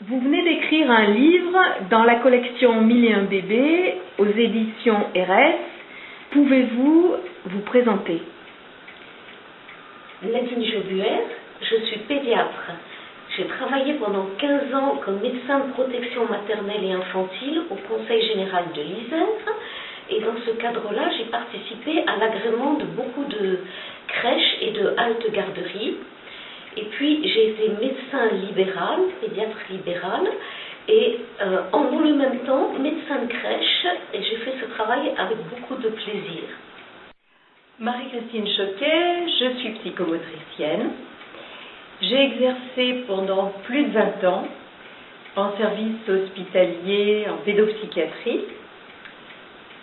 Vous venez d'écrire un livre dans la collection Mille et un bébés aux éditions RS. Pouvez-vous vous présenter? Nadine Jobuer, je suis pédiatre. J'ai travaillé pendant 15 ans comme médecin de protection maternelle et infantile au Conseil général de l'Isère. Et dans ce cadre-là, j'ai participé à l'agrément de beaucoup de crèches et de haltes garderies. Et puis, j'ai été médecin libéral, pédiatre libéral, et euh, en même temps, médecin de crèche, et j'ai fait ce travail avec beaucoup de plaisir. Marie-Christine Choquet, je suis psychomotricienne. J'ai exercé pendant plus de 20 ans en service hospitalier en pédopsychiatrie,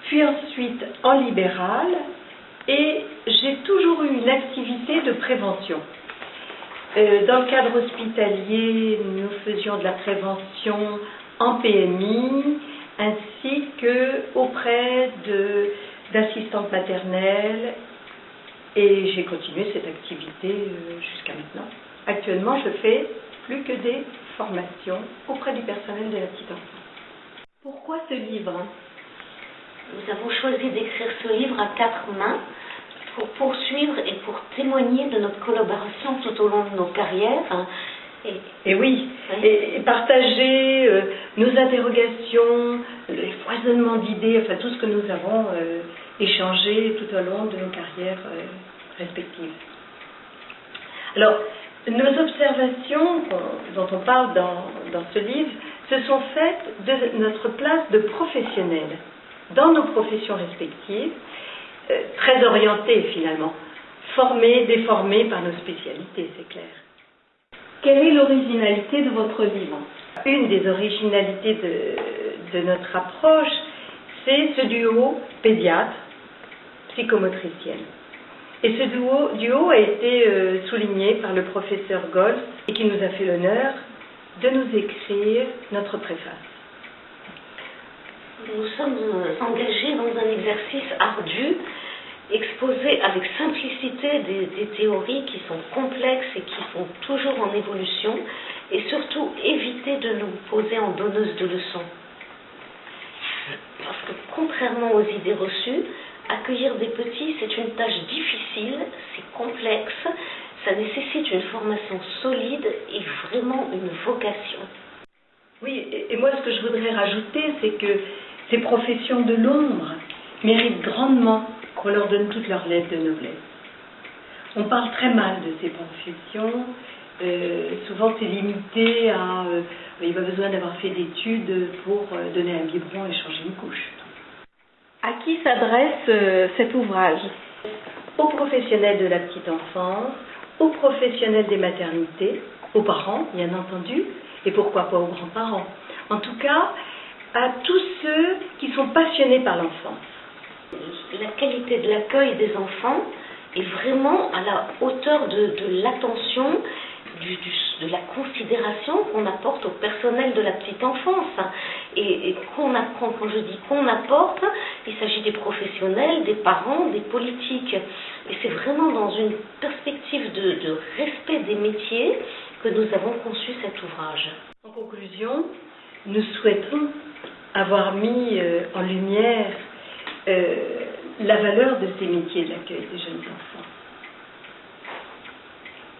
puis ensuite en libéral, et j'ai toujours eu une activité de prévention. Euh, dans le cadre hospitalier, nous faisions de la prévention en PMI ainsi que auprès d'assistantes maternelles et j'ai continué cette activité euh, jusqu'à maintenant. Actuellement, je fais plus que des formations auprès du personnel de la petite enfance. Pourquoi ce livre? Nous avons choisi d'écrire ce livre à quatre mains pour poursuivre et pour témoigner de notre collaboration tout au long de nos carrières. Et, oui, Et, partager euh, nos interrogations, les foisonnements d'idées, enfin tout ce que nous avons euh, échangé tout au long de nos carrières euh, respectives. Alors, nos observations dont on parle dans, dans ce livre se sont faites de notre place de professionnels dans nos professions respectives euh, très orientés finalement, formés, déformés par nos spécialités, c'est clair. Quelle est l'originalité de votre livre? Une des originalités de, de notre approche, c'est ce duo pédiatre-psychomotricienne. Et ce duo, duo a été euh, souligné par le professeur Golf et qui nous a fait l'honneur de nous écrire notre préface. Nous sommes engagés dans un exercice ardu, exposer avec simplicité des, théories qui sont complexes et qui sont toujours en évolution, et surtout éviter de nous poser en donneuse de leçons. Parce que contrairement aux idées reçues, accueillir des petits, c'est une tâche difficile, c'est complexe, ça nécessite une formation solide et vraiment une vocation. Oui, et moi ce que je voudrais rajouter, c'est que ces professions de l'ombre méritent grandement qu'on leur donne toutes leurs lettres de noblesse. On parle très mal de ces professions. Euh, souvent, c'est limité à. Euh, il va besoin d'avoir fait d'études pour euh, donner un biberon et changer une couche. À qui s'adresse cet ouvrage? Aux professionnels de la petite enfance, aux professionnels des maternités, aux parents, bien entendu, et pourquoi pas aux grands-parents. En tout cas, à tous ceux qui sont passionnés par l'enfance. La qualité de l'accueil des enfants est vraiment à la hauteur de, l'attention, de la considération qu'on apporte au personnel de la petite enfance. Et, qu'on apprend, quand je dis qu'on apporte, il s'agit des professionnels, des parents, des politiques. Et c'est vraiment dans une perspective de respect des métiers que nous avons conçu cet ouvrage. En conclusion, nous souhaitons avoir mis euh, en lumière euh, la valeur de ces métiers d'accueil des jeunes enfants.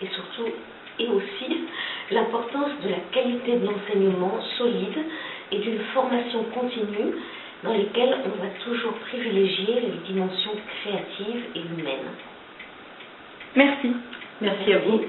Et surtout, et aussi, l'importance de la qualité de l'enseignement solide et d'une formation continue dans lesquelles on va toujours privilégier les dimensions créatives et humaines. Merci. Merci à vous.